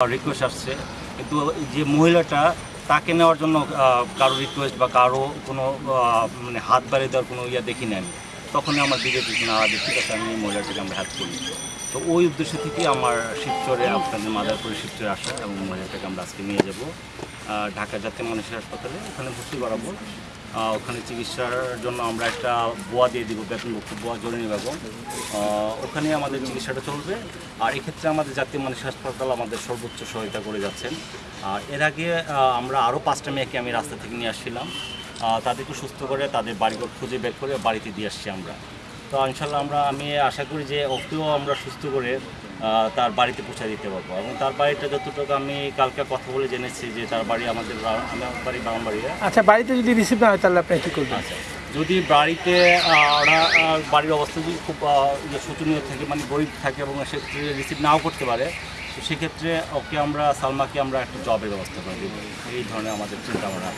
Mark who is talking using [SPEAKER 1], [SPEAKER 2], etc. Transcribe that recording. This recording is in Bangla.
[SPEAKER 1] রিকোয়েস্ট আসছে। কিন্তু যে মহিলাটা, তাকে নেওয়ার জন্য কারও রিকোয়েস্ট বা কারও কোনো মানে হাত বাড়িয়ে দেওয়ার কোনো ইয়া দেখি না আমি। তখনই আমার দিকে ঠিক না যে ঠিক আছে আমি মহিলাটাকে আমরা হেল্প করি। তো ওই উদ্দেশ্য থেকে আমার শিবচরে আপনাদের মাদারপুরে শিবচরে আসা এবং মহিলাটাকে আমরা আজকে নিয়ে যাব। ঢাকা জাতীয় মানুষের হাসপাতালে ওখানে ভর্তি করাবো। ওখানে চিকিৎসার জন্য আমরা একটা বোয়া দিয়ে দিব বেতনভুক্ত বোয়া জরুরি আহ, ওখানে আমাদের চিকিৎসাটা চলবে। আর এক্ষেত্রে আমাদের জাতীয় মানুষ হাসপাতাল আমাদের সর্বোচ্চ সহায়তা করে যাচ্ছেন। আর এর আগে আমরা আরও পাঁচটা মেয়েকে আমি রাস্তা থেকে নিয়ে আসছিলাম। তাদেরকে সুস্থ করে তাদের বাড়িঘর খুঁজে বের করে বাড়িতে দিয়ে আসছি আমরা। তো ইনশাল্লাহ আমরা আমি আশা করি যে ওকেও আমরা সুস্থ করে তার বাড়িতে পৌঁছে দিতে পারব। এবং তার বাড়িটা যতটুকু আমি কালকে কথা বলে জেনেছি যে তার বাড়ি আমাদের আমার বাড়ি
[SPEAKER 2] আচ্ছা বাড়িতে যদি রিসিভ না হয় তাহলে আপনি কি করবেন?
[SPEAKER 1] আচ্ছা যদি বাড়িতে ওরা বাড়ির অবস্থা যদি খুব ইয়ে শোচনীয় থাকে মানে গরিব থাকে এবং সেক্ষেত্রে রিসিভ নাও করতে পারে তো সেক্ষেত্রে ওকে আমরা সালমাকে আমরা একটা জবের ব্যবস্থা করে দেবো। এই ধরনের আমাদের চিন্তা ভাবনা